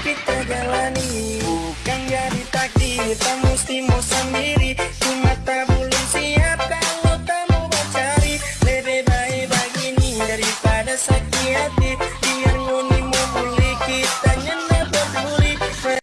kita jalani Bukan jadi takdir. Kita mesti mau sendiri. Ku mata belum siap Kalau kamu mau cari Lebih baik begini Daripada sakit hati.